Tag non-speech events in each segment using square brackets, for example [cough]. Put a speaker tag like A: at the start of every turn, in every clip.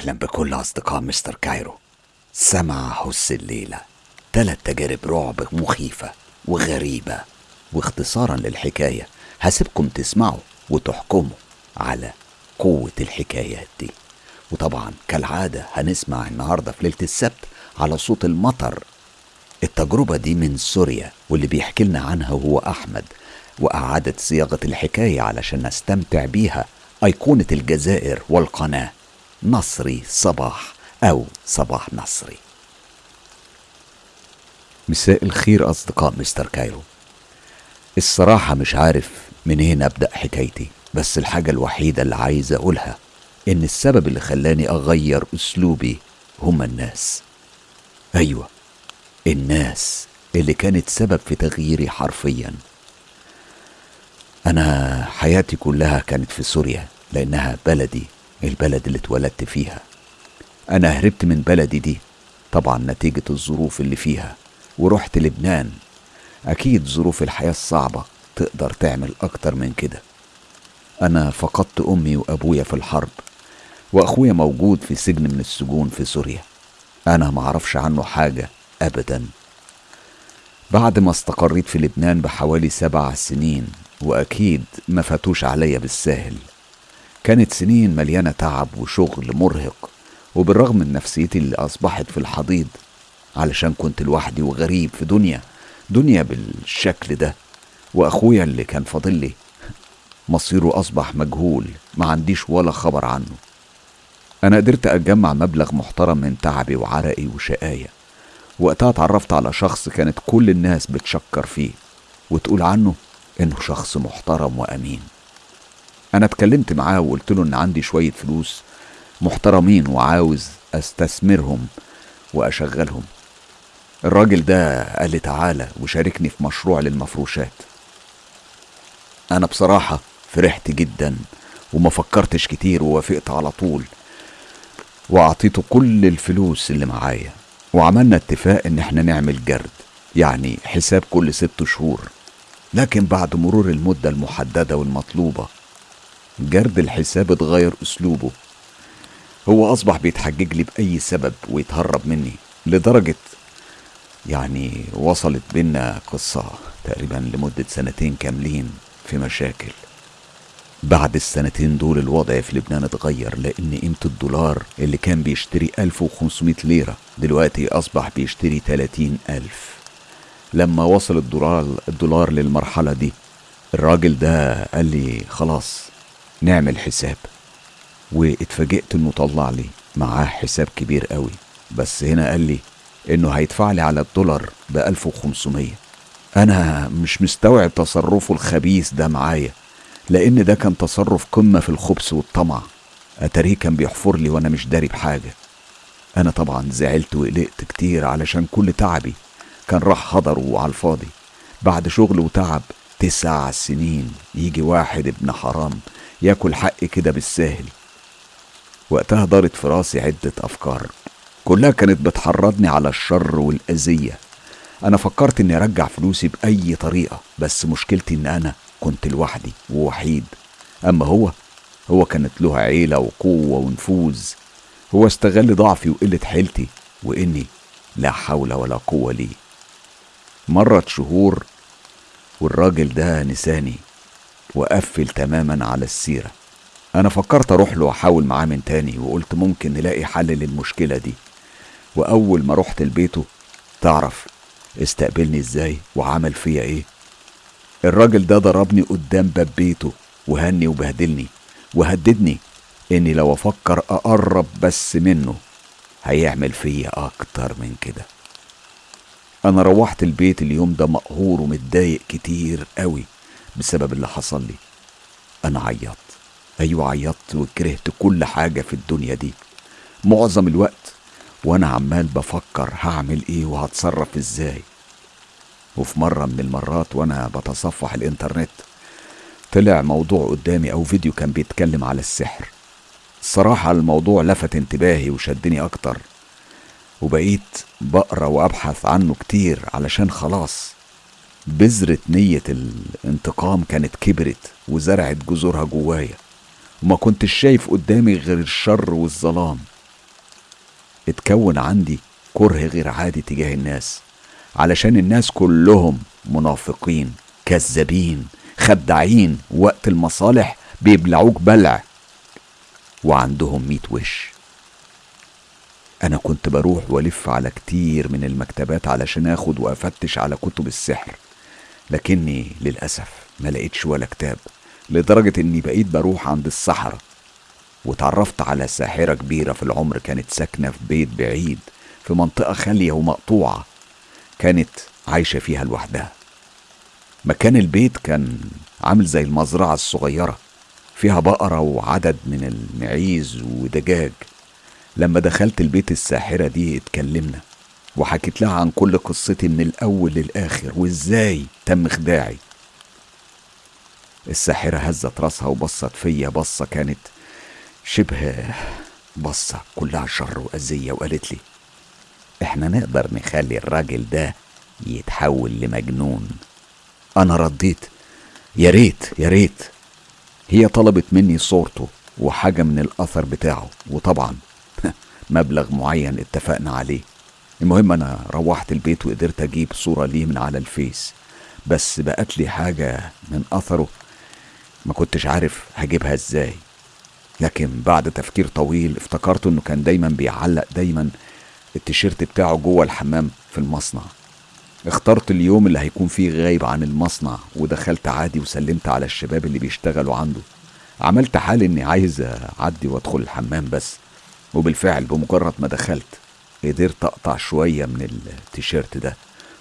A: أهلا بكل أصدقاء مستر كايرو. سمع هس الليلة. تلات تجارب رعب مخيفة وغريبة. واختصارا للحكاية هسيبكم تسمعوا وتحكموا على قوة الحكايات دي. وطبعا كالعادة هنسمع النهاردة في ليلة السبت على صوت المطر. التجربة دي من سوريا واللي بيحكي لنا عنها هو أحمد. وأعادة صياغة الحكاية علشان نستمتع بيها أيقونة الجزائر والقناة. نصري صباح أو صباح نصري مساء الخير أصدقاء مستر كايرو. الصراحة مش عارف منين أبدأ حكايتي بس الحاجة الوحيدة اللي عايز أقولها إن السبب اللي خلاني أغير أسلوبي هما الناس. أيوة الناس اللي كانت سبب في تغييري حرفيا. أنا حياتي كلها كانت في سوريا لأنها بلدي البلد اللي اتولدت فيها. أنا هربت من بلدي دي. طبعا نتيجة الظروف اللي فيها. ورحت لبنان. أكيد ظروف الحياة الصعبة تقدر تعمل أكتر من كده. أنا فقدت أمي وأبويا في الحرب. وأخويا موجود في سجن من السجون في سوريا. أنا معرفش عنه حاجة أبدا. بعد ما استقريت في لبنان بحوالي سبع سنين وأكيد ما فاتوش عليا بالساهل. كانت سنين مليانة تعب وشغل مرهق وبالرغم من نفسيتي اللي أصبحت في الحضيض علشان كنت لوحدي وغريب في دنيا دنيا بالشكل ده وأخويا اللي كان فاضل لي مصيره أصبح مجهول ما عنديش ولا خبر عنه. أنا قدرت أجمع مبلغ محترم من تعبي وعرقي وشقاية وقتها اتعرفت على شخص كانت كل الناس بتشكر فيه وتقول عنه إنه شخص محترم وأمين. أنا اتكلمت معاه وقلت له إن عندي شوية فلوس محترمين وعاوز أستثمرهم وأشغلهم. الراجل ده قال لي تعالى وشاركني في مشروع للمفروشات. أنا بصراحة فرحت جدا وما فكرتش كتير ووافقت على طول وأعطيته كل الفلوس اللي معايا. وعملنا اتفاق إن إحنا نعمل جرد يعني حساب كل ست شهور. لكن بعد مرور المدة المحددة والمطلوبة جرد الحساب اتغير أسلوبه. هو أصبح بيتحجج لي بأي سبب ويتهرب مني لدرجة يعني وصلت بينا قصة تقريبا لمدة سنتين كاملين في مشاكل. بعد السنتين دول الوضع في لبنان اتغير لأن قيمة الدولار اللي كان بيشتري 1500 ليرة دلوقتي أصبح بيشتري 30 ألف. لما وصل الدولار, الدولار للمرحلة دي الراجل ده قال لي خلاص نعمل حساب. واتفاجئت إنه طلع لي معاه حساب كبير قوي. بس هنا قال لي إنه هيدفع لي على الدولار ب 1500 أنا مش مستوعب تصرفه الخبيث ده معايا لأن ده كان تصرف قمة في الخبث والطمع. أتاريه كان بيحفر لي وأنا مش داري بحاجة. أنا طبعا زعلت وقلقت كتير علشان كل تعبي كان راح هدره على الفاضي. بعد شغل وتعب تسع سنين يجي واحد ابن حرام ياكل حقي كده بالساهل وقتها دارت في راسي عدة أفكار. كلها كانت بتحرضني على الشر والأذية. أنا فكرت إني أرجع فلوسي بأي طريقة بس مشكلتي إن أنا كنت لوحدي ووحيد. أما هو هو كانت له عيلة وقوة ونفوذ. هو استغل ضعفي وقلة حيلتي وإني لا حول ولا قوة لي مرت شهور والراجل ده نساني. وقفل تماما على السيرة. أنا فكرت أروح له وأحاول معاه من تاني وقلت ممكن نلاقي حل للمشكلة دي. وأول ما رحت لبيته تعرف استقبلني إزاي؟ وعمل فيا إيه؟ الراجل ده ضربني قدام باب بيته وهني وبهدلني وهددني إني لو أفكر أقرب بس منه هيعمل فيا أكتر من كده. أنا روحت البيت اليوم ده مقهور ومتضايق كتير قوي بسبب اللي حصل لي. أنا عيطت. أيوة عيطت وكرهت كل حاجة في الدنيا دي. معظم الوقت وأنا عمال بفكر هعمل إيه وهتصرف إزاي. وفي مرة من المرات وأنا بتصفح الإنترنت طلع موضوع قدامي أو فيديو كان بيتكلم على السحر. الصراحة الموضوع لفت انتباهي وشدني أكتر. وبقيت بقرأ وأبحث عنه كتير علشان خلاص بذرة نية الانتقام كانت كبرت وزرعت جذورها جوايا. وما كنتش شايف قدامي غير الشر والظلام. اتكون عندي كره غير عادي تجاه الناس علشان الناس كلهم منافقين كذابين خداعين وقت المصالح بيبلعوك بلع. وعندهم ميت وش. أنا كنت بروح وألف على كتير من المكتبات علشان آخد وأفتش على كتب السحر. لكني للأسف ما لقيتش ولا كتاب لدرجة إني بقيت بروح عند الصحراء وتعرفت على ساحرة كبيرة في العمر كانت ساكنة في بيت بعيد في منطقة خالية ومقطوعة كانت عايشة فيها لوحدها. مكان البيت كان عامل زي المزرعة الصغيرة فيها بقرة وعدد من المعيز ودجاج. لما دخلت البيت الساحرة دي اتكلمنا وحكيت لها عن كل قصتي من الأول للآخر وإزاي تم خداعي. الساحرة هزت راسها وبصت فيا بصة كانت شبه بصة كلها شر وأذية وقالت لي إحنا نقدر نخلي الراجل ده يتحول لمجنون. أنا رديت يا ريت يا ريت. هي طلبت مني صورته وحاجة من الأثر بتاعه وطبعا [laughs] مبلغ معين اتفقنا عليه. المهم أنا روحت البيت وقدرت أجيب صورة ليه من على الفيس بس بقت لي حاجة من أثره ما كنتش عارف هجيبها إزاي. لكن بعد تفكير طويل افتكرت إنه كان دايما بيعلق دايما التيشيرت بتاعه جوه الحمام في المصنع. اخترت اليوم اللي هيكون فيه غايب عن المصنع ودخلت عادي وسلمت على الشباب اللي بيشتغلوا عنده. عملت حال إني عايز أعدي وأدخل الحمام بس وبالفعل بمجرد ما دخلت قدرت أقطع شوية من التيشيرت ده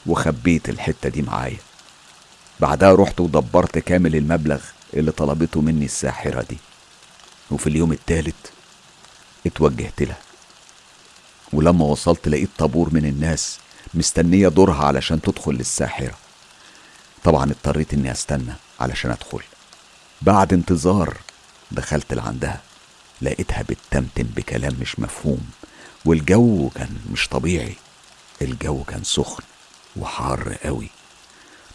A: وخبيت الحتة دي معايا. بعدها رحت ودبرت كامل المبلغ اللي طلبته مني الساحرة دي. وفي اليوم التالت اتوجهت لها. ولما وصلت لقيت طابور من الناس مستنية دورها علشان تدخل للساحرة. طبعا اضطريت إني أستنى علشان أدخل. بعد انتظار دخلت لعندها لقيتها بتتمتم بكلام مش مفهوم. والجو كان مش طبيعي. الجو كان سخن وحار قوي.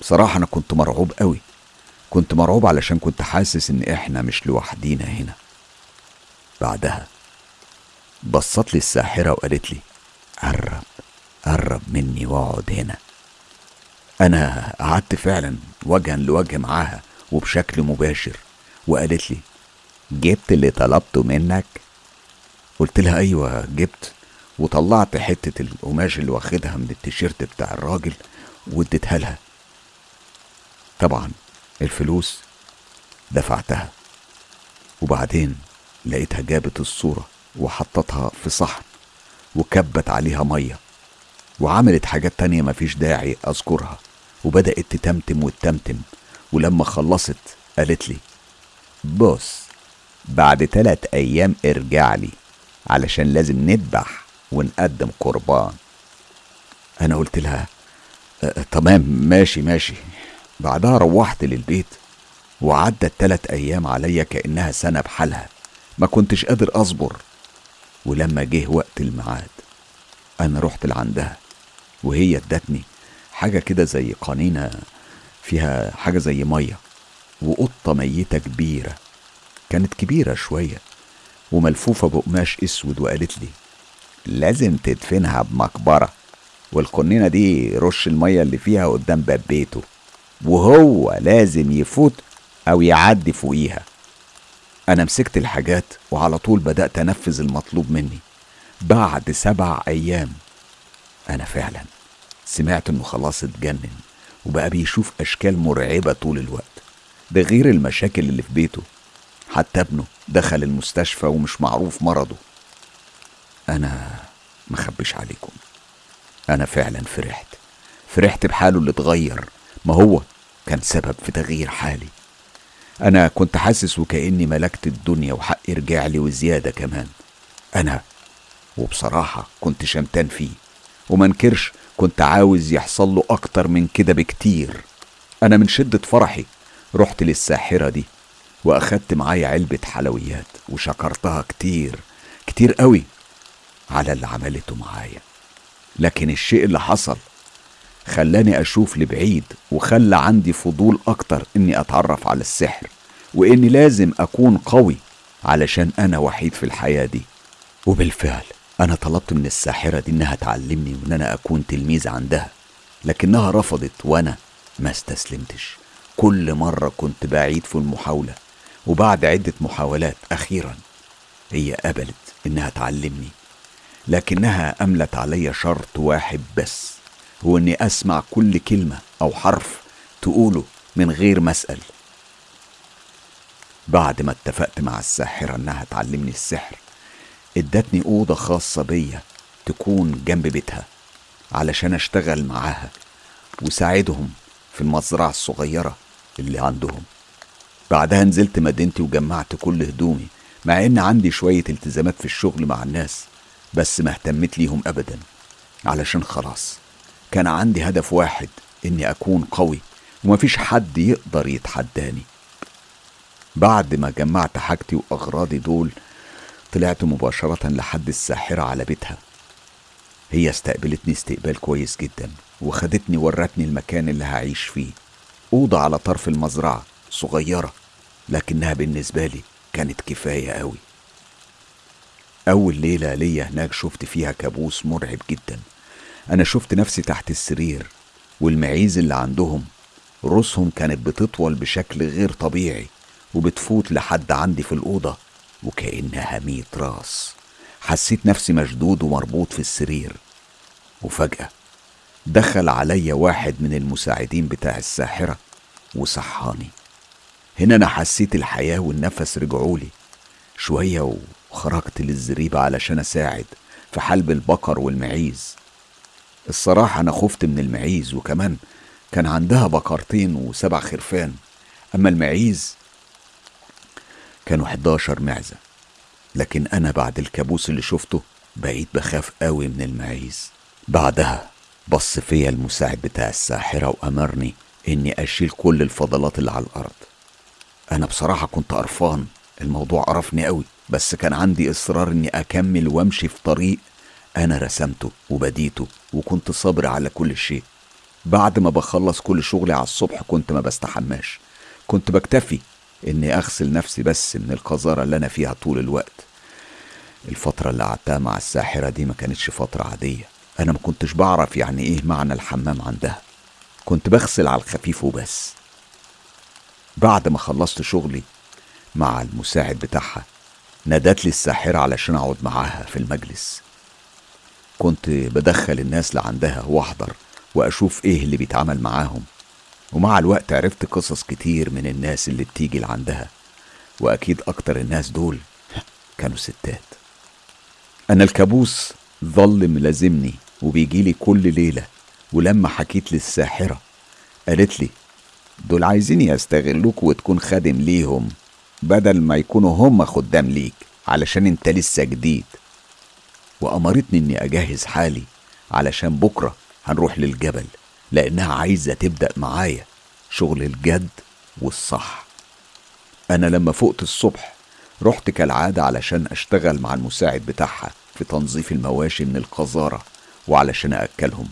A: بصراحة أنا كنت مرعوب قوي. كنت مرعوب علشان كنت حاسس إن إحنا مش لوحدينا هنا. بعدها بصت لي الساحرة وقالت لي قرب قرب مني واقعد هنا. أنا قعدت فعلا وجها لوجه معاها وبشكل مباشر وقالت لي جبت اللي طلبته منك قلت لها أيوة جبت وطلعت حتة القماش اللي واخدها من التيشيرت بتاع الراجل واديتها لها. طبعا الفلوس دفعتها وبعدين لقيتها جابت الصورة وحطتها في صحن وكبت عليها مية وعملت حاجات تانية مفيش داعي أذكرها وبدأت تتمتم وتتمتم ولما خلصت قالت لي بص بعد تلات أيام ارجع لي. علشان لازم نذبح ونقدم قربان. أنا قلت لها أه تمام ماشي ماشي. بعدها روحت للبيت وعدت تلات أيام عليا كأنها سنة بحالها. ما كنتش قادر أصبر. ولما جه وقت الميعاد أنا رحت لعندها وهي ادتني حاجة كده زي قنينة فيها حاجة زي مية وقطة ميتة كبيرة. كانت كبيرة شوية. وملفوفة بقماش أسود وقالت لي لازم تدفنها بمقبرة. والقنينة دي رش المية اللي فيها قدام باب بيته وهو لازم يفوت أو يعدي فوقيها. أنا مسكت الحاجات وعلى طول بدأت أنفذ المطلوب مني. بعد سبع أيام أنا فعلا سمعت إنه خلاص اتجنن وبقى بيشوف أشكال مرعبة طول الوقت. ده غير المشاكل اللي في بيته. حتى ابنه دخل المستشفى ومش معروف مرضه. أنا مخبش عليكم. أنا فعلا فرحت. فرحت بحاله اللي اتغير. ما هو كان سبب في تغيير حالي. أنا كنت حاسس وكأني ملكت الدنيا وحقي رجع لي وزيادة كمان. أنا وبصراحة كنت شمتان فيه. ومنكرش كنت عاوز يحصل له أكتر من كده بكتير. أنا من شدة فرحي رحت للساحرة دي. وأخدت معايا علبة حلويات وشكرتها كتير كتير قوي على اللي عملته معايا. لكن الشيء اللي حصل خلاني أشوف لبعيد وخلى عندي فضول أكتر إني أتعرف على السحر وإني لازم أكون قوي علشان أنا وحيد في الحياة دي. وبالفعل أنا طلبت من الساحرة دي إنها تعلمني وإن أنا أكون تلميذ عندها لكنها رفضت وأنا ما استسلمتش. كل مرة كنت بعيد في المحاولة وبعد عدة محاولات أخيرا هي قبلت إنها تعلمني لكنها أملت علي شرط واحد بس هو إني أسمع كل كلمة أو حرف تقوله من غير ما أسأل. بعد ما اتفقت مع الساحرة إنها تعلمني السحر ادتني أوضة خاصة بيا تكون جنب بيتها علشان أشتغل معاها وساعدهم في المزرعة الصغيرة اللي عندهم. بعدها نزلت مدينتي وجمعت كل هدومي مع إن عندي شوية التزامات في الشغل مع الناس بس ما اهتمت ليهم ابدا علشان خلاص كان عندي هدف واحد إني أكون قوي ومفيش حد يقدر يتحداني. بعد ما جمعت حاجتي وأغراضي دول طلعت مباشرة لحد الساحرة على بيتها. هي استقبلتني استقبال كويس جدا وخدتني ورتني المكان اللي هعيش فيه أوضة على طرف المزرعة صغيرة. لكنها بالنسبة لي كانت كفاية أوي أول ليلة ليا هناك شفت فيها كابوس مرعب جدا. أنا شفت نفسي تحت السرير والمعيز اللي عندهم رؤوسهم كانت بتطول بشكل غير طبيعي وبتفوت لحد عندي في الأوضة وكأنها ميت راس. حسيت نفسي مشدود ومربوط في السرير. وفجأة دخل عليا واحد من المساعدين بتاع الساحرة وصحاني. هنا أنا حسيت الحياة والنفس رجعولي شوية وخرجت للزريبة علشان أساعد في حلب البقر والمعيز. الصراحة أنا خفت من المعيز وكمان كان عندها بقرتين وسبع خرفان. أما المعيز كانوا 11 معزة لكن أنا بعد الكابوس اللي شفته بقيت بخاف قوي من المعيز. بعدها بص فيا المساعد بتاع الساحرة وأمرني إني أشيل كل الفضلات اللي على الأرض. أنا بصراحة كنت قرفان. الموضوع قرفني قوي بس كان عندي إصرار إني أكمل وأمشي في طريق أنا رسمته وبديته وكنت صابر على كل شيء. بعد ما بخلص كل شغلي على الصبح كنت ما بستحماش. كنت بكتفي إني أغسل نفسي بس من القذارة اللي أنا فيها طول الوقت. الفترة اللي قعدتها مع الساحرة دي ما كانتش فترة عادية. أنا ما كنتش بعرف يعني إيه معنى الحمام عندها. كنت بغسل على الخفيف وبس. بعد ما خلصت شغلي مع المساعد بتاعها نادت لي الساحرة علشان أقعد معاها في المجلس. كنت بدخل الناس اللي عندها وأحضر وأشوف إيه اللي بيتعمل معاهم. ومع الوقت عرفت قصص كتير من الناس اللي بتيجي لعندها وأكيد أكتر الناس دول كانوا ستات. أنا الكابوس ظل ملازمني وبيجيلي كل ليلة ولما حكيت للساحرة قالت لي دول عايزين يستغلوك وتكون خادم ليهم بدل ما يكونوا هم خدام ليك علشان انت لسه جديد. وأمرتني إني أجهز حالي علشان بكرة هنروح للجبل لأنها عايزة تبدأ معايا شغل الجد والصح. أنا لما فقت الصبح رحت كالعادة علشان أشتغل مع المساعد بتاعها في تنظيف المواشي من القذارة وعلشان أكلهم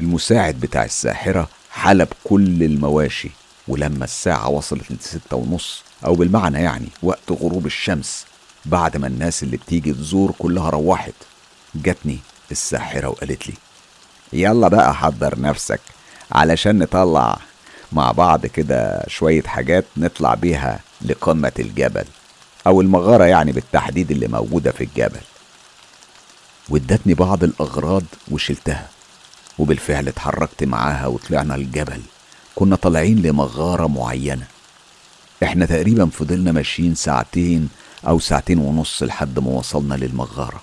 A: المساعد بتاع الساحرة حلب كل المواشي ولما الساعة وصلت لستة ونص أو بالمعنى يعني وقت غروب الشمس بعد ما الناس اللي بتيجي تزور كلها روحت جاتني الساحرة وقالت لي يلا بقى حضر نفسك علشان نطلع مع بعض كده شوية حاجات نطلع بيها لقمة الجبل أو المغارة يعني بالتحديد اللي موجودة في الجبل. وادتني بعض الأغراض وشلتها. وبالفعل اتحركت معاها وطلعنا الجبل. كنا طالعين لمغارة معينة. إحنا تقريبا فضلنا ماشيين ساعتين أو ساعتين ونص لحد ما وصلنا للمغارة.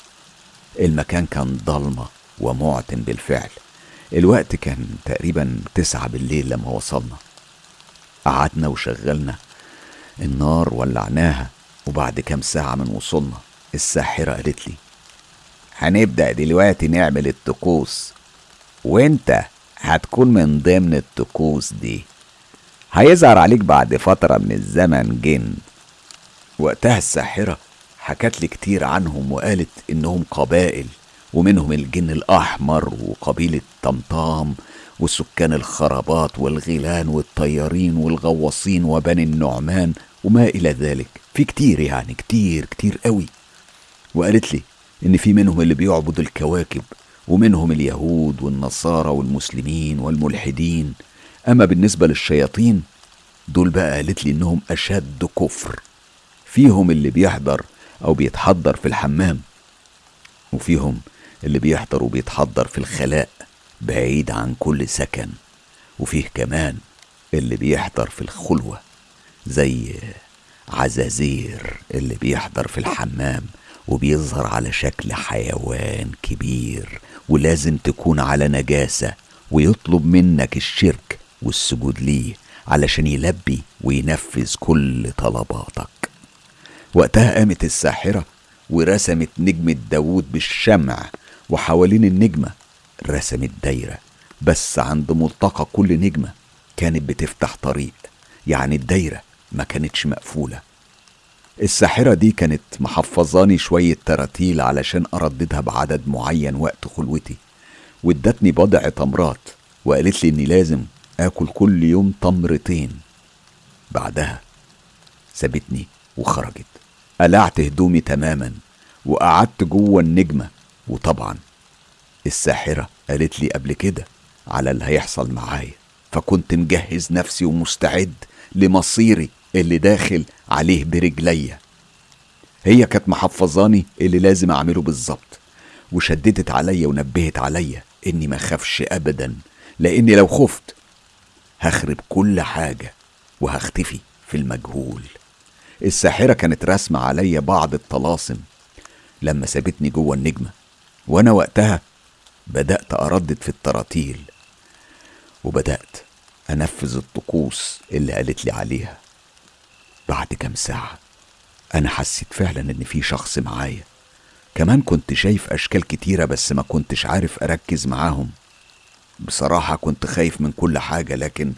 A: المكان كان ضلمة ومعتم بالفعل. الوقت كان تقريبا تسعة بالليل لما وصلنا. قعدنا وشغلنا. النار ولعناها. وبعد كام ساعة من وصولنا الساحرة قالت لي هنبدأ دلوقتي نعمل الطقوس. وانت هتكون من ضمن الطقوس دي. هيظهر عليك بعد فترة من الزمن جن. وقتها الساحرة حكت لي كتير عنهم وقالت إنهم قبائل ومنهم الجن الأحمر وقبيلة طمطام وسكان الخرابات والغيلان والطيارين والغواصين وبني النعمان وما إلى ذلك. في كتير يعني كتير كتير قوي. وقالت لي إن في منهم اللي بيعبد الكواكب ومنهم اليهود والنصارى والمسلمين والملحدين. أما بالنسبة للشياطين دول بقى قالت لي إنهم أشد كفر. فيهم اللي بيحضر أو بيتحضر في الحمام وفيهم اللي بيحضر وبيتحضر في الخلاء بعيد عن كل سكن وفيه كمان اللي بيحضر في الخلوة زي عزازير اللي بيحضر في الحمام. وبيظهر على شكل حيوان كبير ولازم تكون على نجاسة ويطلب منك الشرك والسجود ليه علشان يلبي وينفذ كل طلباتك. وقتها قامت الساحرة ورسمت نجمة داوود بالشمع وحوالين النجمة رسمت دايرة بس عند ملتقى كل نجمة كانت بتفتح طريق يعني الدايرة ما كانتش مقفولة. الساحرة دي كانت محفظاني شوية تراتيل علشان أرددها بعدد معين وقت خلوتي وادتني بضع تمرات وقالت لي إني لازم آكل كل يوم تمرتين. بعدها سابتني وخرجت. قلعت هدومي تماما وقعدت جوه النجمة وطبعا الساحرة قالت لي قبل كده على اللي هيحصل معايا فكنت مجهز نفسي ومستعد لمصيري. اللي داخل عليه برجليا. هي كانت محفظاني اللي لازم أعمله بالظبط وشددت عليا ونبهت عليا إني ما خافش ابدا لأني لو خفت هخرب كل حاجة وهختفي في المجهول. الساحرة كانت راسمة عليا بعض الطلاسم. لما سابتني جوه النجمة وأنا وقتها بدأت أردد في التراتيل وبدأت أنفذ الطقوس اللي قالت لي عليها. بعد كام ساعة. أنا حسيت فعلا إن في شخص معايا. كمان كنت شايف أشكال كتيرة بس ما كنتش عارف أركز معاهم. بصراحة كنت خايف من كل حاجة لكن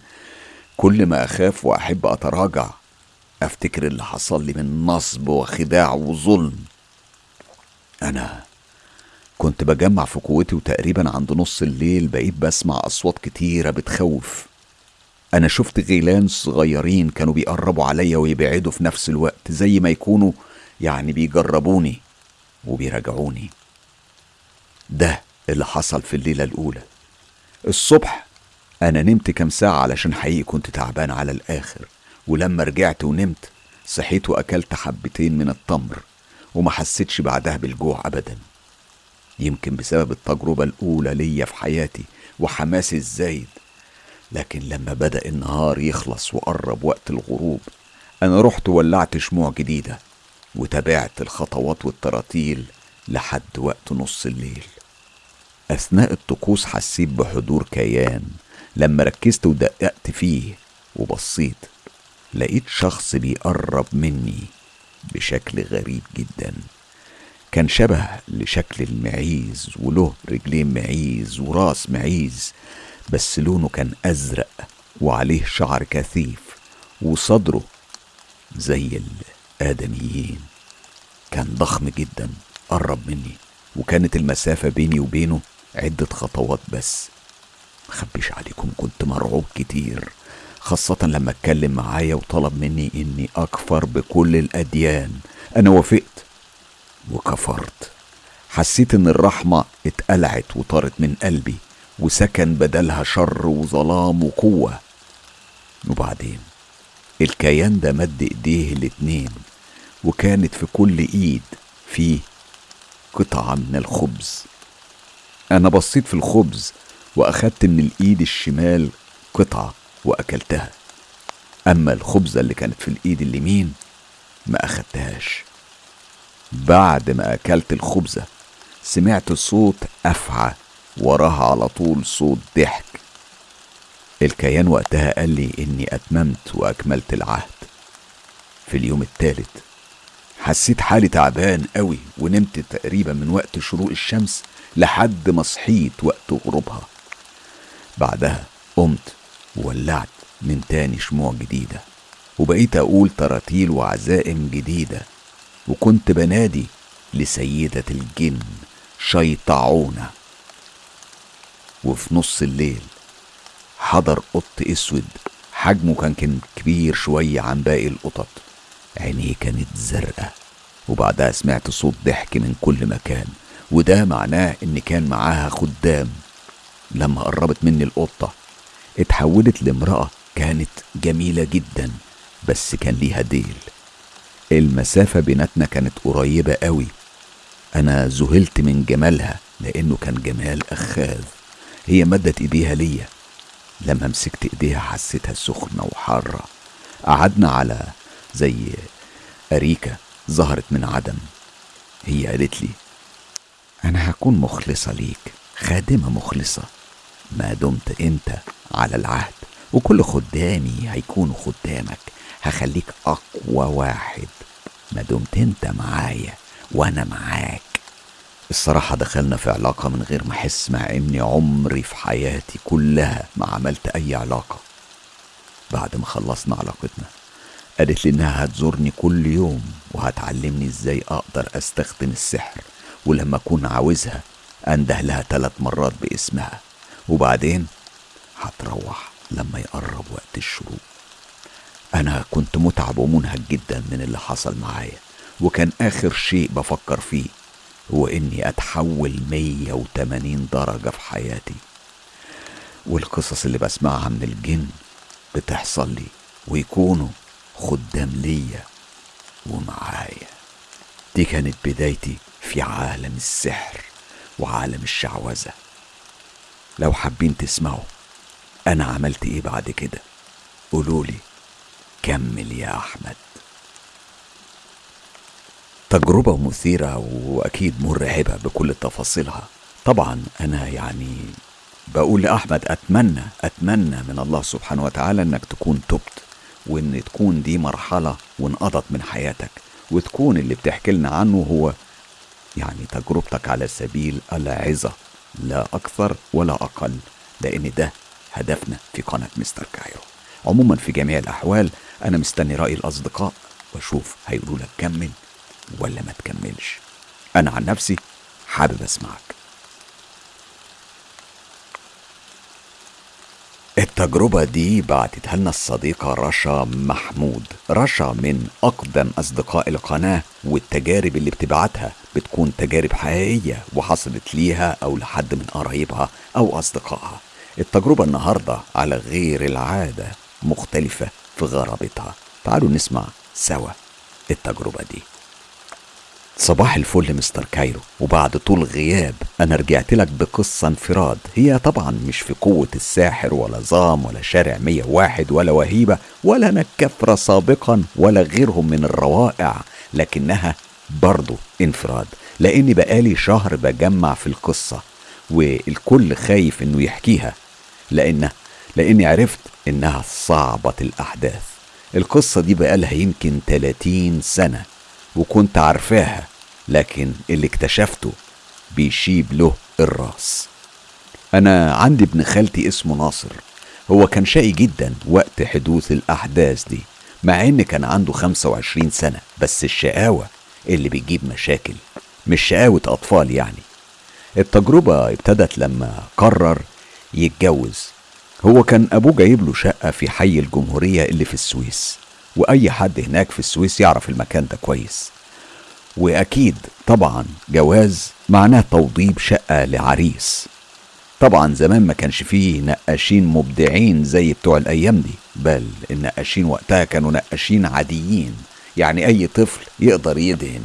A: كل ما أخاف وأحب أتراجع أفتكر اللي حصل لي من نصب وخداع وظلم. أنا كنت بجمع في قوتي وتقريبا عند نص الليل بقيت بسمع أصوات كتيرة بتخوف. أنا شفت غيلان صغيرين كانوا بيقربوا عليا ويبعدوا في نفس الوقت زي ما يكونوا يعني بيجربوني وبيراجعوني. ده اللي حصل في الليلة الأولى. الصبح أنا نمت كام ساعة علشان حقيقي كنت تعبان على الآخر ولما رجعت ونمت صحيت وأكلت حبتين من التمر وما حسيتش بعدها بالجوع ابدا. يمكن بسبب التجربة الأولى ليا في حياتي وحماسي الزايد. لكن لما بدأ النهار يخلص وقرب وقت الغروب أنا رحت ولعت شموع جديدة وتابعت الخطوات والتراتيل لحد وقت نص الليل. أثناء الطقوس حسيت بحضور كيان. لما ركزت ودققت فيه وبصيت لقيت شخص بيقرب مني بشكل غريب جدا. كان شبه لشكل المعيز وله رجلين معيز وراس معيز. بس لونه كان أزرق وعليه شعر كثيف وصدره زي الآدميين. كان ضخم جدا قرب مني وكانت المسافة بيني وبينه عدة خطوات بس. مخبيش عليكم كنت مرعوب كتير خاصة لما اتكلم معايا وطلب مني إني أكفر بكل الأديان. أنا وافقت وكفرت. حسيت إن الرحمة اتقلعت وطارت من قلبي. وسكن بدلها شر وظلام وقوة. وبعدين الكيان ده مد إيديه الاتنين وكانت في كل إيد فيه قطعة من الخبز. أنا بصيت في الخبز وأخدت من الإيد الشمال قطعة وأكلتها. أما الخبزة اللي كانت في الإيد اليمين ما أخدتهاش. بعد ما أكلت الخبزة سمعت صوت أفعى وراها على طول صوت ضحك. الكيان وقتها قال لي إني أتممت وأكملت العهد. في اليوم الثالث حسيت حالي تعبان قوي ونمت تقريبا من وقت شروق الشمس لحد ما صحيت وقت غروبها. بعدها قمت وولعت من تاني شموع جديدة وبقيت أقول تراتيل وعزائم جديدة وكنت بنادي لسيدة الجن شيطعونة. وفي نص الليل. حضر قط أسود حجمه كان كان كبير شوية عن باقي القطط. عينيه كانت زرقاء وبعدها سمعت صوت ضحك من كل مكان وده معناه إن كان معاها خدام. لما قربت مني القطة اتحولت لامرأة كانت جميلة جدا بس كان ليها ديل. المسافة بيناتنا كانت قريبة قوي. أنا ذهلت من جمالها لأنه كان جمال أخاذ. هي مدت إيديها ليا. لما مسكت إيديها حسيتها سخنة وحارة. قعدنا على زي أريكة ظهرت من عدم. هي قالت لي أنا هكون مخلصة ليك خادمة مخلصة. ما دمت أنت على العهد وكل خدامي هيكونوا خدامك. هخليك أقوى واحد. ما دمت أنت معايا وأنا معاك. الصراحة دخلنا في علاقة من غير ما أحس مع إني عمري في حياتي كلها ما عملت أي علاقة. بعد ما خلصنا علاقتنا قالت لي إنها هتزورني كل يوم وهتعلمني إزاي أقدر أستخدم السحر ولما أكون عاوزها أنده لها ثلاث مرات باسمها. وبعدين هتروح لما يقرب وقت الشروق. أنا كنت متعب ومنهك جدا من اللي حصل معايا وكان آخر شيء بفكر فيه هو إني أتحول 180 درجة في حياتي. والقصص اللي بسمعها من الجن بتحصل لي ويكونوا خدام ليا ومعايا. دي كانت بدايتي في عالم السحر وعالم الشعوذة. لو حابين تسمعوا أنا عملت إيه بعد كده قولولي كمل يا أحمد. تجربة مثيرة وأكيد مرعبة بكل تفاصيلها. طبعا أنا يعني بقول لأحمد أتمنى أتمنى من الله سبحانه وتعالى إنك تكون تبت وإن تكون دي مرحلة وانقضت من حياتك وتكون اللي بتحكي لنا عنه هو يعني تجربتك على سبيل العظة لا أكثر ولا أقل لأن ده هدفنا في قناة مستر كايرو. عموما في جميع الأحوال أنا مستني رأي الأصدقاء وأشوف هيقولوا لك كمل. ولا ما تكملش. أنا عن نفسي حابب أسمعك. التجربة دي بعتتها لنا الصديقة رشا محمود. رشا من أقدم أصدقاء القناة والتجارب اللي بتبعتها بتكون تجارب حقيقية وحصلت ليها أو لحد من قرايبها أو أصدقائها. التجربة النهاردة على غير العادة مختلفة في غرابتها. تعالوا نسمع سوا التجربة دي. صباح الفل مستر كايرو. وبعد طول غياب أنا رجعت لك بقصة انفراد. هي طبعا مش في قوة الساحر ولا ظام ولا شارع 101 ولا وهيبة ولا نكفرة سابقا ولا غيرهم من الروائع لكنها برضو انفراد. لأني بقالي شهر بجمع في القصة والكل خايف إنه يحكيها لأن لأني عرفت إنها صعبة الأحداث. القصة دي بقالها يمكن 30 سنة. وكنت عارفاها لكن اللي اكتشفته بيشيب له الراس. أنا عندي ابن خالتي اسمه ناصر. هو كان شقي جدا وقت حدوث الأحداث دي مع إن كان عنده 25 سنة بس الشقاوة اللي بتجيب مشاكل مش شقاوة أطفال يعني. التجربة ابتدت لما قرر يتجوز. هو كان أبوه جايب له شقة في حي الجمهورية اللي في السويس. وأي حد هناك في السويس يعرف المكان ده كويس. وأكيد طبعا جواز معناه توضيب شقة لعريس. طبعا زمان ما كانش فيه نقاشين مبدعين زي بتوع الأيام دي بل النقاشين وقتها كانوا نقاشين عاديين يعني أي طفل يقدر يدهن.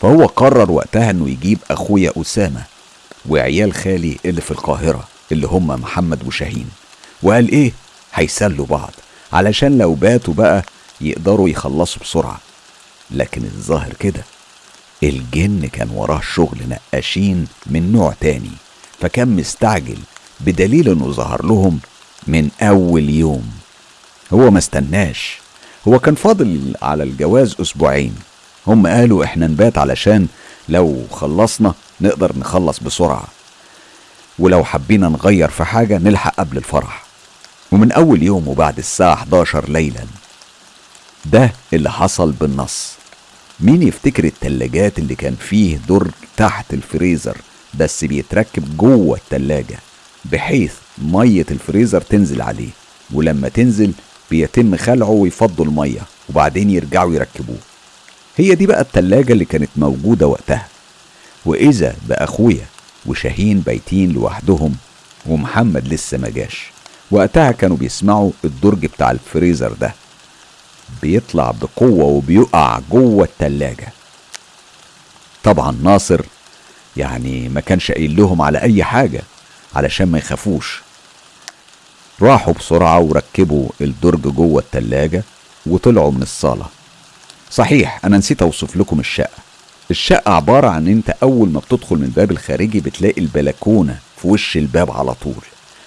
A: فهو قرر وقتها إنه يجيب أخويا أسامة وعيال خالي اللي في القاهرة اللي هم محمد وشاهين. وقال إيه؟ هيسلوا بعض. علشان لو باتوا بقى يقدروا يخلصوا بسرعة. لكن الظاهر كده الجن كان وراه شغل نقاشين من نوع تاني فكان مستعجل بدليل إنه ظهر لهم من أول يوم. هو ما استناش. هو كان فاضل على الجواز أسبوعين. هم قالوا إحنا نبات علشان لو خلصنا نقدر نخلص بسرعة. ولو حبينا نغير في حاجة نلحق قبل الفرح. ومن أول يوم وبعد الساعة 11 ليلا. ده اللي حصل بالنص. مين يفتكر التلاجات اللي كان فيه درج تحت الفريزر؟ بس بيتركب جوه التلاجة بحيث مية الفريزر تنزل عليه ولما تنزل بيتم خلعه ويفضوا المية وبعدين يرجعوا يركبوه. هي دي بقى التلاجة اللي كانت موجودة وقتها. وإذا بأخويا وشاهين بايتين لوحدهم ومحمد لسه ما جاش وقتها كانوا بيسمعوا الدرج بتاع الفريزر ده. بيطلع بقوة وبيقع جوه التلاجة. طبعا ناصر يعني ما كانش قايل لهم على أي حاجة علشان ما يخافوش. راحوا بسرعة وركبوا الدرج جوه التلاجة وطلعوا من الصالة. صحيح أنا نسيت أوصف لكم الشقة. الشقة عبارة عن أنت أول ما بتدخل من الباب الخارجي بتلاقي البلكونة في وش الباب على طول.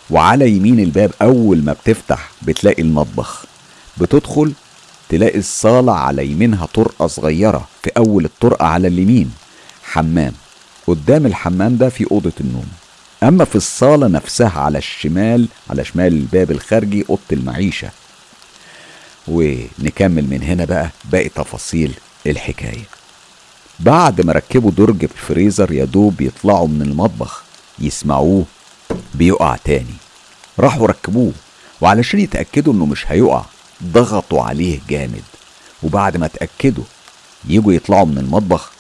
A: وعلى يمين الباب أول ما بتفتح بتلاقي المطبخ. بتدخل تلاقي الصالة على يمينها طرقة صغيرة في أول الطرقة على اليمين حمام. قدام الحمام ده في أوضة النوم. أما في الصالة نفسها على الشمال على شمال الباب الخارجي أوضة المعيشة. ونكمل من هنا بقى باقي تفاصيل الحكاية. بعد ما ركبوا درج الفريزر يا دوب يطلعوا من المطبخ يسمعوه بيقع تاني. راحوا ركبوه وعلشان يتأكدوا إنه مش هيقع ضغطوا عليه جامد. وبعد ما اتأكدوا يجوا يطلعوا من المطبخ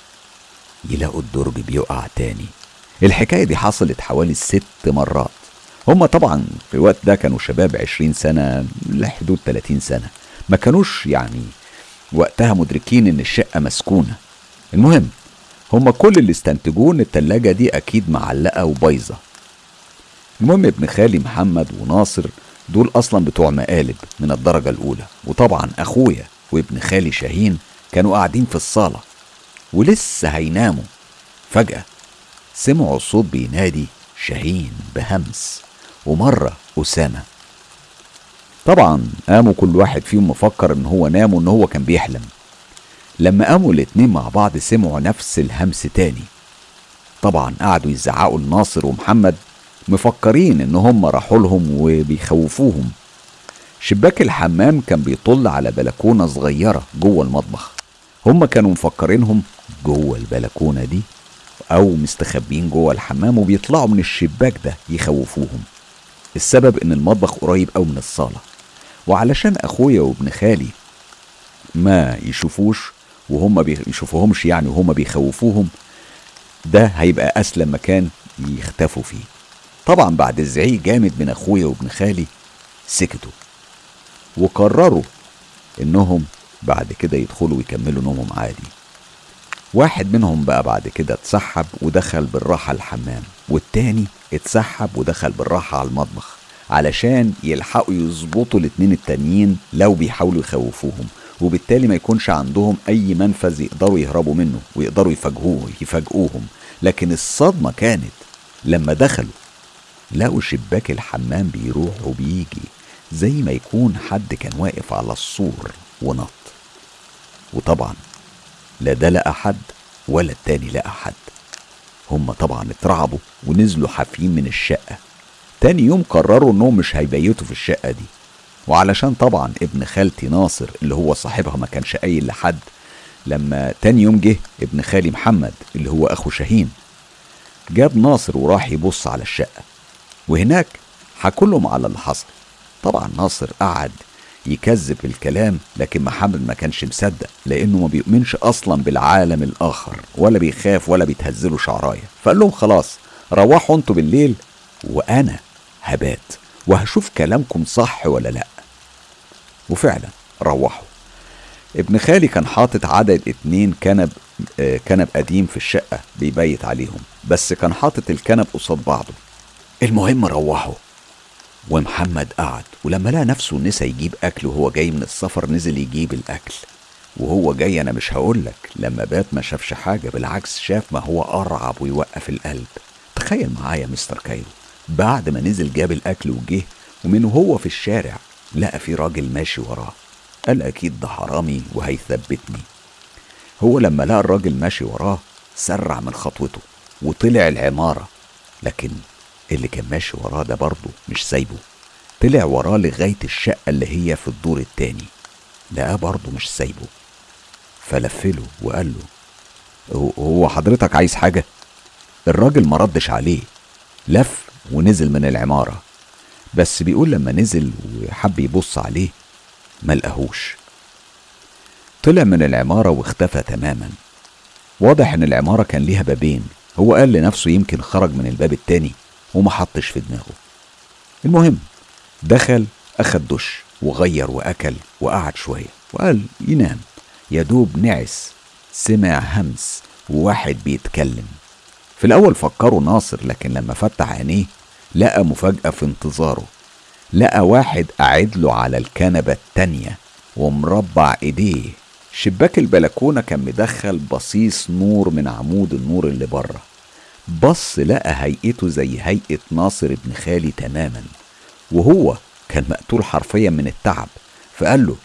A: يلاقوا الدرج بيقع تاني. الحكاية دي حصلت حوالي ست مرات. هما طبعا في الوقت ده كانوا شباب عشرين سنة لحدود تلاتين سنة. ما كانوش يعني وقتها مدركين إن الشقة مسكونة. المهم هما كل اللي استنتجوه إن التلاجة دي أكيد معلقة وبايظة. المهم ابن خالي محمد وناصر دول أصلا بتوع مقالب من الدرجة الأولى. وطبعا أخويا وابن خالي شاهين كانوا قاعدين في الصالة ولسه هيناموا. فجأة سمعوا صوت بينادي شاهين بهمس ومرة أسامة. طبعا قاموا كل واحد فيهم مفكر إن هو نام وإن هو كان بيحلم. لما قاموا الاتنين مع بعض سمعوا نفس الهمس تاني. طبعا قعدوا يزعقوا لناصر ومحمد مفكرين إن هم راحوا لهم وبيخوفوهم. شباك الحمام كان بيطل على بلكونة صغيرة جوه المطبخ. هم كانوا مفكرينهم جوه البلكونة دي أو مستخبين جوه الحمام وبيطلعوا من الشباك ده يخوفوهم. السبب إن المطبخ قريب أوي من الصالة. وعلشان أخويا وابن خالي ما يشوفوش وهم بيشوفوهمش يعني وهم بيخوفوهم ده هيبقى أسلم مكان يختفوا فيه. طبعا بعد الزعيق جامد من أخويا وابن خالي سكتوا وقرروا إنهم بعد كده يدخلوا ويكملوا نومهم عادي. واحد منهم بقى بعد كده اتسحب ودخل بالراحة الحمام والتاني اتسحب ودخل بالراحة على المطبخ علشان يلحقوا يظبطوا الاتنين التانيين لو بيحاولوا يخوفوهم وبالتالي ما يكونش عندهم أي منفذ يقدروا يهربوا منه ويقدروا يفاجئوه يفاجئوهم. لكن الصدمة كانت لما دخلوا لقوا شباك الحمام بيروح وبيجي زي ما يكون حد كان واقف على السور ونط. وطبعا لا ده لقى حد ولا التاني لقى حد. هما طبعا اترعبوا ونزلوا حافيين من الشقة. تاني يوم قرروا إنهم مش هيبيتوا في الشقة دي. وعلشان طبعا ابن خالتي ناصر اللي هو صاحبها ما كانش قايل لحد لما تاني يوم جه ابن خالي محمد اللي هو أخو شاهين جاب ناصر وراح يبص على الشقة. وهناك حكوا لهم على اللي حصل طبعا ناصر قعد يكذب الكلام لكن محمد ما كانش مصدق لأنه ما بيؤمنش أصلا بالعالم الآخر ولا بيخاف ولا بيتهزله شعرايه فقال لهم خلاص روحوا أنتوا بالليل وأنا هبات وهشوف كلامكم صح ولا لأ. وفعلا روحوا. ابن خالي كان حاطط عدد اتنين كنب آه، كنب قديم في الشقة بيبيت عليهم بس كان حاطط الكنب قصاد بعضه. المهم روحوا. ومحمد قعد ولما لقى نفسه نسى يجيب أكل وهو جاي من السفر نزل يجيب الأكل. وهو جاي أنا مش هقولك لما بات ما شافش حاجة بالعكس شاف ما هو أرعب ويوقف القلب. تخيل معايا مستر كايرو. بعد ما نزل جاب الأكل وجه ومن هو في الشارع لقى في راجل ماشي وراه. قال أكيد ده حرامي وهيثبتني. هو لما لقى الراجل ماشي وراه سرع من خطوته وطلع العمارة. لكن اللي كان ماشي وراه ده برضه مش سايبه. طلع وراه لغاية الشقة اللي هي في الدور التاني. لقاه برضه مش سايبه. فلفله وقال له "هو- حضرتك عايز حاجة؟ الراجل ما ردش عليه. لف ونزل من العمارة. بس بيقول لما نزل وحب يبص عليه ما لقاهوش. طلع من العمارة واختفى تماما. واضح إن العمارة كان ليها بابين. هو قال لنفسه يمكن خرج من الباب التاني. وما حطش في دماغه. المهم دخل أخد دش وغير وأكل وقعد شوية وقال ينام. يا دوب نعس سمع همس وواحد بيتكلم. في الأول فكره ناصر لكن لما فتح عينيه لقى مفاجأة في انتظاره. لقى واحد قاعد له على الكنبة التانية ومربع إيديه. شباك البلكونة كان مدخل بصيص نور من عمود النور اللي بره. بص لقى هيئته زي هيئة ناصر ابن خالي تماما وهو كان مقتول حرفيا من التعب فقال له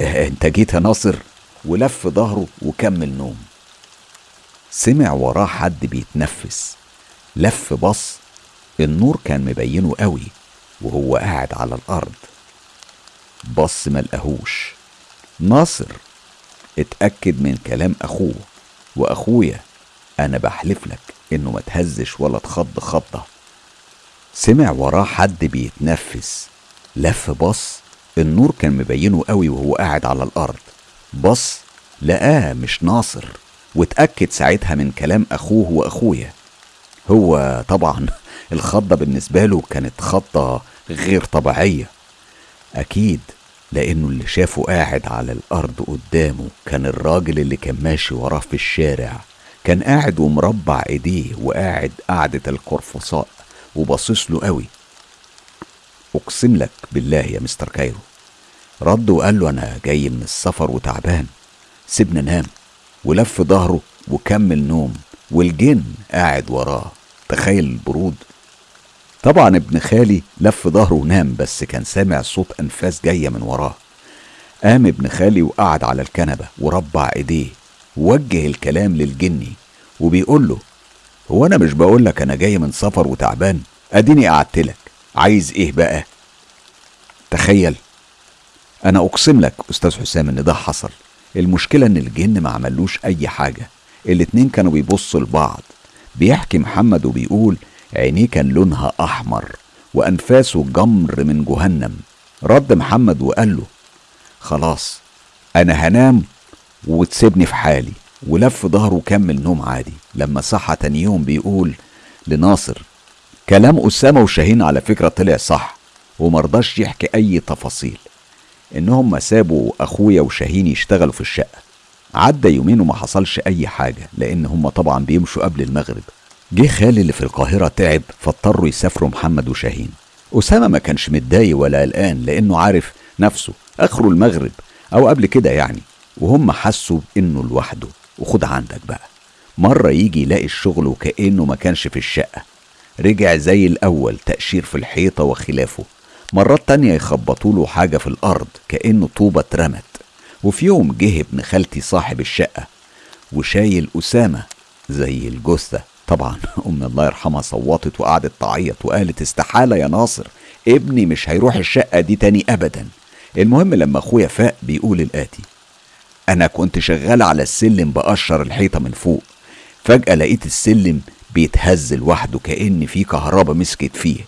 A: إيه أنت جيت يا ناصر؟ ولف ظهره وكمل نوم. سمع وراه حد بيتنفس لف بص النور كان مبينه قوي وهو قاعد على الأرض. بص ملقاهوش ناصر اتأكد من كلام أخوه وأخويا أنا بحلف لك إنه ما تهزش ولا تخض خضة. سمع وراه حد بيتنفس. لف بص النور كان مبينه قوي وهو قاعد على الأرض. بص لقاه مش ناصر واتأكد ساعتها من كلام أخوه وأخويا. هو طبعا [laughs] الخضة بالنسبة له كانت خضة غير طبيعية. أكيد لأنه اللي شافه قاعد على الأرض قدامه كان الراجل اللي كان ماشي وراه في الشارع. كان قاعد ومربع إيديه وقاعد قعدة القرفصاء وباصص له قوي. أقسم لك بالله يا مستر كايرو. رد وقال له أنا جاي من السفر وتعبان. سيبنا نام ولف ظهره وكمل نوم والجن قاعد وراه. تخيل البرود. طبعا ابن خالي لف ظهره ونام بس كان سامع صوت أنفاس جاية من وراه. قام ابن خالي وقعد على الكنبة وربع إيديه وجه الكلام للجني وبيقول له هو أنا مش بقول لك أنا جاي من سفر وتعبان؟ أديني قعدت لك عايز إيه بقى؟ تخيل أنا أقسم لك أستاذ حسام إن ده حصل. المشكلة إن الجن ما عملوش أي حاجة. الاتنين كانوا بيبصوا لبعض. بيحكي محمد وبيقول عينيه كان لونها أحمر وأنفاسه جمر من جهنم. رد محمد وقال له خلاص أنا هنام وتسيبني في حالي ولف ظهره وكمل نوم عادي. لما صحى تاني يوم بيقول لناصر كلام أسامة وشاهين على فكرة طلع صح ومرضاش يحكي أي تفاصيل. إنهم سابوا أخويا وشاهين يشتغلوا في الشقة. عدى يومين وما حصلش أي حاجة لأن هم طبعا بيمشوا قبل المغرب. جه خالي اللي في القاهرة تعب فاضطروا يسافروا محمد وشاهين. أسامة ما كانش متضايق ولا قلقان لأنه عارف نفسه آخره المغرب أو قبل كده يعني. وهم حسوا إنه لوحده. وخد عندك بقى. مرة يجي يلاقي الشغل وكأنه ما كانش في الشقة. رجع زي الأول تأشير في الحيطة وخلافه. مرات تانية يخبطوا له حاجة في الأرض كأنه طوبة اترمت. وفي يوم جه ابن خالتي صاحب الشقة وشايل أسامة زي الجثة. طبعا [laughs] أم الله يرحمها صوتت وقعدت تعيط وقالت استحالة يا ناصر ابني مش هيروح الشقة دي تاني أبدا. المهم لما أخويا فاق بيقول الآتي أنا كنت شغال على السلم بقشر الحيطة من فوق. فجأة لقيت السلم بيتهز لوحده كأن في كهربا مسكت فيه.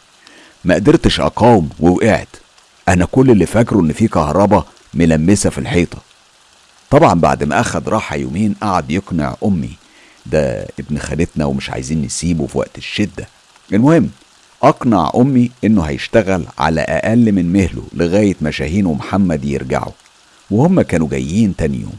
A: ما قدرتش أقاوم ووقعت. أنا كل اللي فاكره إن في كهربا ملمسة في الحيطة. طبعا بعد ما أخد راحة يومين قعد يقنع أمي. ده ابن خالتنا ومش عايزين نسيبه في وقت الشدة. المهم أقنع أمي إنه هيشتغل على أقل من مهله لغاية ما شاهين ومحمد يرجعوا وهم كانوا جايين تاني يوم.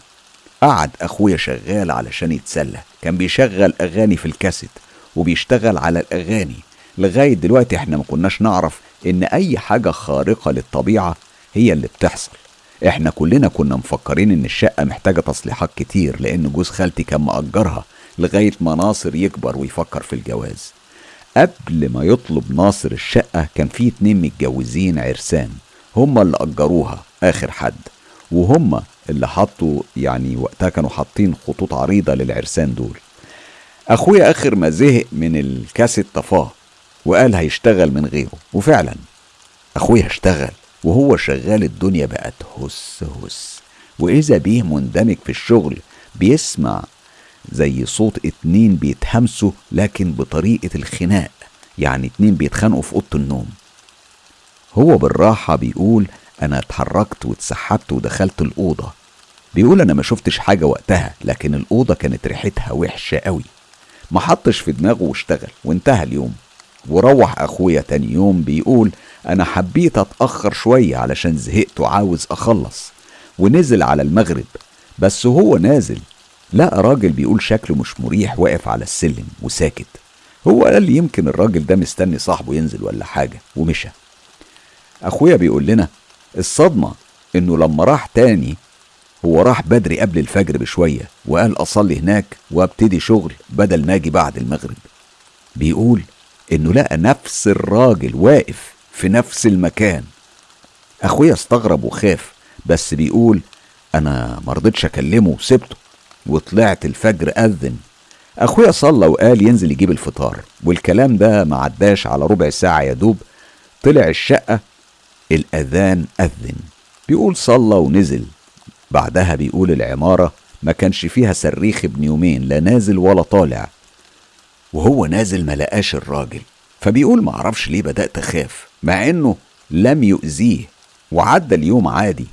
A: قعد أخويا شغال علشان يتسلى. كان بيشغل أغاني في الكاسيت وبيشتغل على الأغاني. لغاية دلوقتي إحنا ما كناش نعرف إن أي حاجة خارقة للطبيعة هي اللي بتحصل. إحنا كلنا كنا مفكرين إن الشقة محتاجة تصليحات كتير لأن جوز خالتي كان مأجرها لغاية ما ناصر يكبر ويفكر في الجواز. قبل ما يطلب ناصر الشقة كان في اتنين متجوزين عرسان هما اللي أجروها آخر حد. وهم اللي حطوا يعني وقتها كانوا حاطين خطوط عريضة للعرسان دول. أخويا آخر ما زهق من الكاسيت طفاه وقال هيشتغل من غيره. وفعلا أخويا اشتغل وهو شغال الدنيا بقت هس هس. وإذا بيه مندمج في الشغل بيسمع زي صوت اتنين بيتهمسوا لكن بطريقة الخناق. يعني اتنين بيتخانقوا في أوضة النوم. هو بالراحة بيقول أنا اتحركت واتسحبت ودخلت الأوضة. بيقول أنا ما شفتش حاجة وقتها لكن الأوضة كانت ريحتها وحشة قوي. ما حطش في دماغه واشتغل وانتهى اليوم. وروح أخويا تاني يوم بيقول أنا حبيت أتأخر شوية علشان زهقت وعاوز أخلص. ونزل على المغرب. بس هو نازل. لقى راجل بيقول شكله مش مريح واقف على السلم وساكت. هو قال يمكن الراجل ده مستني صاحبه ينزل ولا حاجة ومشى. أخويا بيقول لنا الصدمة إنه لما راح تاني هو راح بدري قبل الفجر بشوية وقال أصلي هناك وأبتدي شغل بدل ما أجي بعد المغرب. بيقول إنه لقى نفس الراجل واقف في نفس المكان. أخويا استغرب وخاف بس بيقول أنا مرضتش أكلمه وسبته وطلعت الفجر أذن. أخويا صلى وقال ينزل يجيب الفطار والكلام ده ما عداش على ربع ساعة يا دوب. طلع الشقة الأذان أذن. بيقول صلى ونزل. بعدها بيقول العمارة ما كانش فيها صريخ ابن يومين لا نازل ولا طالع. وهو نازل ما لقاش الراجل. فبيقول معرفش ليه بدأت أخاف مع إنه لم يؤذيه. وعدى اليوم عادي.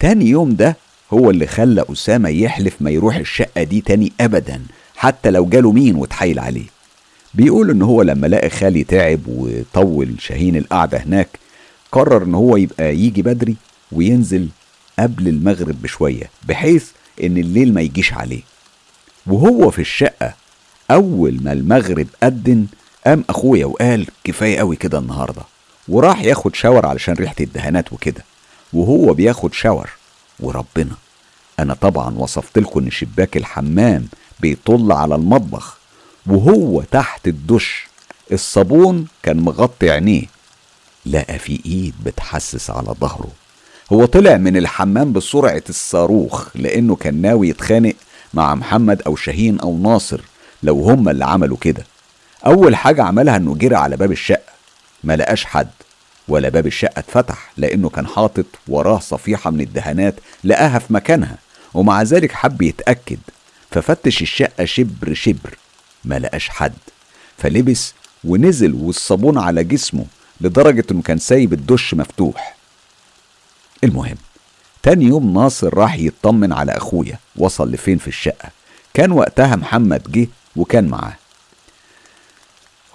A: تاني يوم ده هو اللي خلى أسامة يحلف ما يروح الشقة دي تاني أبدا حتى لو جاله مين وتحايل عليه. بيقول إن هو لما لقى خالي تعب وطول شاهين القعدة هناك قرر إن هو يبقى يجي بدري وينزل قبل المغرب بشوية بحيث إن الليل ما يجيش عليه. وهو في الشقة أول ما المغرب أدن قام أخويا وقال كفاية قوي كده النهاردة. وراح ياخد شاور علشان ريحة الدهانات وكده. وهو بياخد شاور. وربنا أنا طبعا وصفت لكم إن شباك الحمام بيطل على المطبخ. وهو تحت الدش. الصابون كان مغطي عينيه. لقى في إيد بتحسس على ظهره. هو طلع من الحمام بسرعة الصاروخ لأنه كان ناوي يتخانق مع محمد أو شاهين أو ناصر لو هما اللي عملوا كده. أول حاجة عملها إنه جرى على باب الشقة. ما لقاش حد ولا باب الشقة اتفتح لأنه كان حاطط وراه صفيحة من الدهانات لقاها في مكانها ومع ذلك حب يتأكد. ففتش الشقة شبر شبر ما لقاش حد. فلبس ونزل والصابون على جسمه لدرجة إنه كان سايب الدش مفتوح. المهم تاني يوم ناصر راح يطمن على أخويا وصل لفين في الشقة. كان وقتها محمد جه وكان معاه.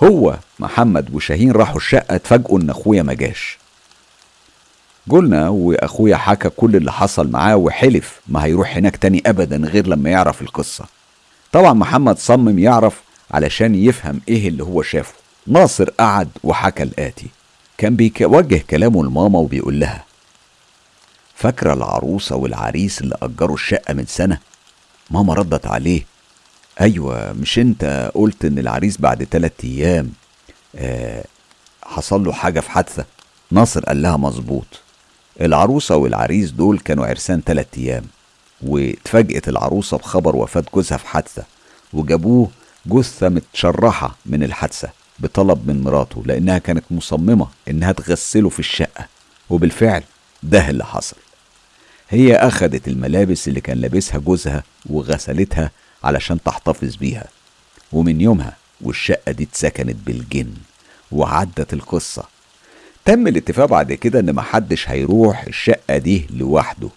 A: هو محمد وشاهين راحوا الشقة اتفاجئوا إن أخويا ما جاش. قلنا وأخويا حكى كل اللي حصل معاه وحلف ما هيروح هناك تاني ابدا غير لما يعرف القصة. طبعا محمد صمم يعرف علشان يفهم إيه اللي هو شافه. ناصر قعد وحكى الآتي. كان بيوجه كلامه لماما وبيقول لها فاكرة العروسة والعريس اللي أجروا الشقة من سنة؟ ماما ردت عليه أيوة مش أنت قلت إن العريس بعد تلات أيام آه حصل له حاجة في حادثة؟ ناصر قال لها مظبوط العروسة والعريس دول كانوا عرسان تلات أيام واتفاجئت العروسة بخبر وفاة جوزها في حادثة وجابوه جثة متشرحة من الحادثة. بطلب من مراته لأنها كانت مصممة إنها تغسله في الشقة وبالفعل ده اللي حصل. هي أخدت الملابس اللي كان لابسها جوزها وغسلتها علشان تحتفظ بيها. ومن يومها والشقة دي اتسكنت بالجن وعدت القصة. تم الاتفاق بعد كده إن محدش هيروح الشقة دي لوحده.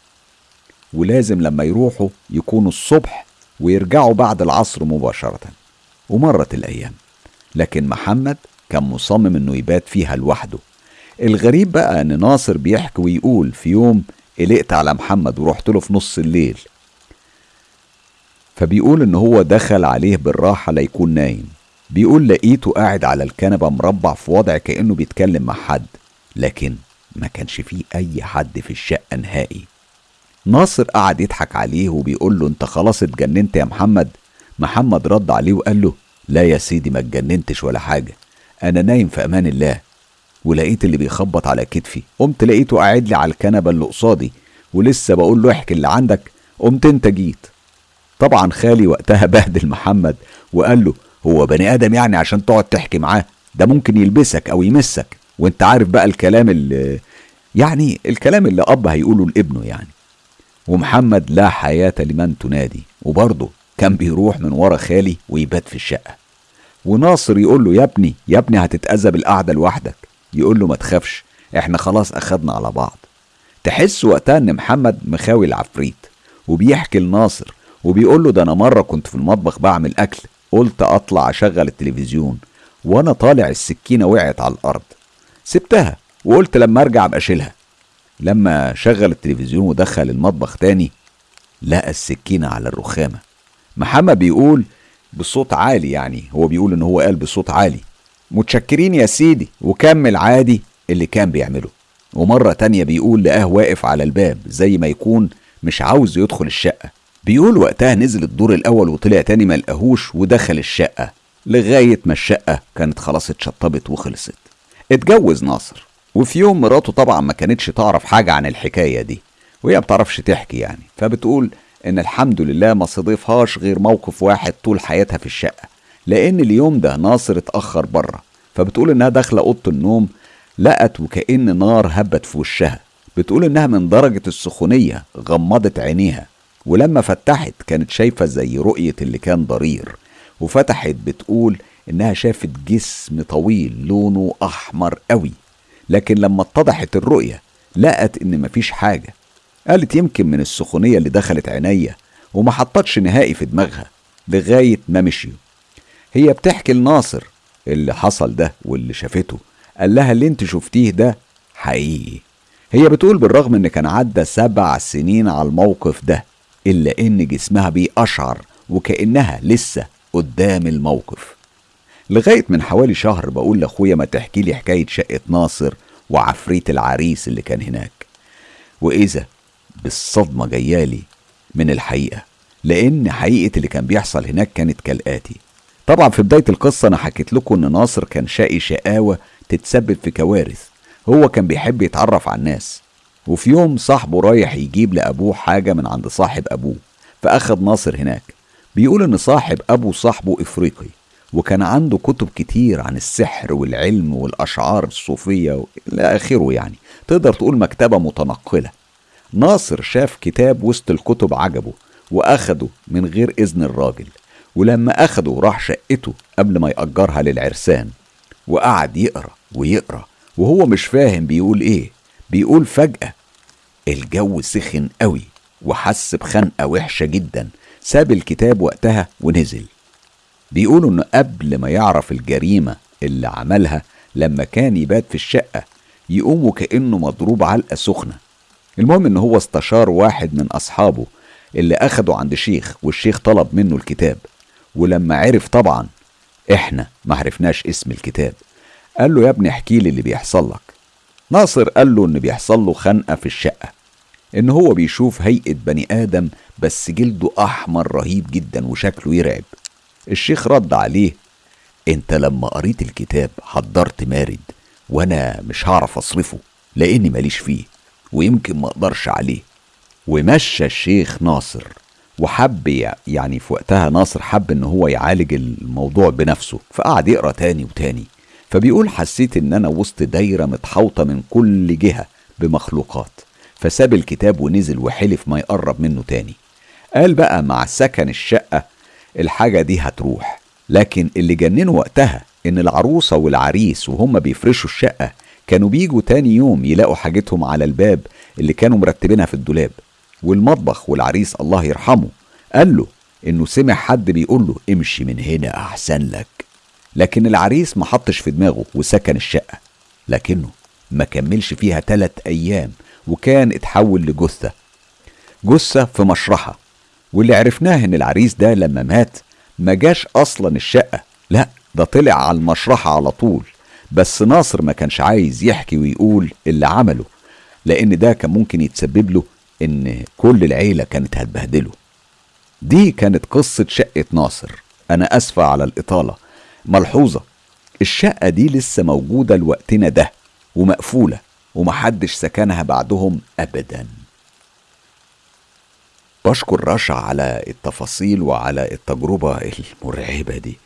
A: ولازم لما يروحوا يكونوا الصبح ويرجعوا بعد العصر مباشرة. ومرت الأيام. لكن محمد كان مصمم إنه يبات فيها لوحده. الغريب بقى إن ناصر بيحكي ويقول في يوم قلقت على محمد ورحت له في نص الليل. فبيقول إن هو دخل عليه بالراحة ليكون نايم. بيقول لقيته قاعد على الكنبة مربع في وضع كأنه بيتكلم مع حد لكن ما كانش فيه أي حد في الشقة نهائي. ناصر قعد يضحك عليه وبيقول له أنت خلاص اتجننت يا محمد؟ محمد رد عليه وقال له لا يا سيدي ما اتجننتش ولا حاجة. أنا نايم في أمان الله. ولقيت اللي بيخبط على كتفي. قمت لقيته قاعد لي على الكنبة اللي قصادي ولسه بقول له احكي اللي عندك. قمت انت جيت. طبعا خالي وقتها [laughs] بهدل محمد وقال له هو بني آدم يعني عشان تقعد تحكي معاه؟ ده ممكن يلبسك أو يمسك. وانت عارف بقى الكلام اللي يعني الكلام اللي أب هيقوله لابنه يعني. ومحمد لا حياة لمن تنادي. وبرضه كان بيروح من ورا خالي ويبات في الشقة. وناصر يقول له يا ابني يا ابني هتتأذى بالقعدة لوحدك. يقول له ما تخافش إحنا خلاص أخدنا على بعض. تحس وقتها إن محمد مخاوي العفريت وبيحكي لناصر وبيقول له ده أنا مرة كنت في المطبخ بعمل أكل قلت أطلع أشغل التلفزيون وأنا طالع السكينة وقعت على الأرض. سبتها وقلت لما أرجع أبقى أشيلها. لما شغل التلفزيون ودخل المطبخ تاني لقى السكينة على الرخامة. محمد بيقول بصوت عالي يعني هو بيقول إن هو قال بصوت عالي. متشكرين يا سيدي وكمل عادي اللي كان بيعمله. ومرة تانية بيقول لقاه واقف على الباب زي ما يكون مش عاوز يدخل الشقة. بيقول وقتها نزل الدور الأول وطلع تاني ما لقاهوش ودخل الشقة لغاية ما الشقة كانت خلاص اتشطبت وخلصت. اتجوز ناصر وفي يوم مراته طبعا ما كانتش تعرف حاجة عن الحكاية دي وهي بتعرفش تحكي يعني. فبتقول إن الحمد لله ما صادفهاش غير موقف واحد طول حياتها في الشقة. لأن اليوم ده ناصر اتأخر بره فبتقول إنها داخلة أوضة النوم لقت وكأن نار هبت في وشها. بتقول إنها من درجة السخونية غمضت عينيها ولما فتحت كانت شايفة زي رؤية اللي كان ضرير. وفتحت بتقول إنها شافت جسم طويل لونه أحمر قوي. لكن لما اتضحت الرؤية لقت إن مفيش حاجة. قالت يمكن من السخونية اللي دخلت عينيا وما حطتش نهائي في دماغها لغاية ما مشيوا. هي بتحكي لناصر اللي حصل ده واللي شافته قال لها اللي انت شفتيه ده حقيقي. هي بتقول بالرغم إن كان عدى سبع سنين على الموقف ده إلا إن جسمها بيقشعر وكأنها لسه قدام الموقف. لغاية من حوالي شهر بقول لأخويا ما تحكي لي حكاية شقة ناصر وعفريت العريس اللي كان هناك. وإذا بالصدمه جايالي من الحقيقة لأن حقيقة اللي كان بيحصل هناك كانت كالآتي. طبعا في بداية القصة أنا حكيت لكم إن ناصر كان شقي شقاوة تتسبب في كوارث هو كان بيحب يتعرف على الناس. وفي يوم صاحبه رايح يجيب لأبوه حاجة من عند صاحب أبوه فأخد ناصر هناك. بيقول إن صاحب أبو صاحبه إفريقي وكان عنده كتب كتير عن السحر والعلم والأشعار الصوفية إلى آخره يعني. تقدر تقول مكتبة متنقلة. ناصر شاف كتاب وسط الكتب عجبه وأخده من غير إذن الراجل ولما أخده راح شقته قبل ما يأجرها للعرسان وقعد يقرأ ويقرأ وهو مش فاهم بيقول إيه بيقول فجأة الجو سخن قوي وحس بخنقة وحشة جدا ساب الكتاب وقتها ونزل. بيقولوا انه قبل ما يعرف الجريمة اللي عملها لما كان يبات في الشقة يقوم وكأنه مضروب علقة سخنة. المهم إن هو استشار واحد من أصحابه اللي أخده عند شيخ والشيخ طلب منه الكتاب. ولما عرف طبعا إحنا ما عرفناش اسم الكتاب. قال له يا ابني احكي لي اللي بيحصل لك. ناصر قال له إن بيحصل له خنقة في الشقة. إن هو بيشوف هيئة بني آدم بس جلده أحمر رهيب جدا وشكله يرعب. الشيخ رد عليه أنت لما قريت الكتاب حضرت مارد وأنا مش هعرف أصرفه لأني ماليش فيه. ويمكن ما أقدرش عليه. ومشى الشيخ ناصر وحب يعني في وقتها ناصر حب إن هو يعالج الموضوع بنفسه فقعد يقرأ تاني وتاني. فبيقول حسيت إن أنا وسط دايرة متحوطة من كل جهة بمخلوقات. فساب الكتاب ونزل وحلف ما يقرب منه تاني. قال بقى مع سكن الشقة الحاجة دي هتروح. لكن اللي جننه وقتها إن العروسة والعريس وهم بيفرشوا الشقة كانوا بيجوا تاني يوم يلاقوا حاجتهم على الباب اللي كانوا مرتبينها في الدولاب والمطبخ والعريس الله يرحمه قال له إنه سمع حد بيقول له امشي من هنا أحسن لك. لكن العريس ما حطش في دماغه وسكن الشقة لكنه ما كملش فيها تلات أيام وكان اتحول لجثة جثة في مشرحة. واللي عرفناه إن العريس ده لما مات ما جاش أصلا الشقة لأ ده طلع على المشرحة على طول. بس ناصر ما كانش عايز يحكي ويقول اللي عمله لأن ده كان ممكن يتسبب له إن كل العيلة كانت هتبهدله. دي كانت قصة شقة ناصر. أنا أسفة على الإطالة. ملحوظة. الشقة دي لسه موجودة لوقتنا ده ومقفولة ومحدش سكنها بعدهم أبدا. بشكر رشا على التفاصيل وعلى التجربة المرعبة دي.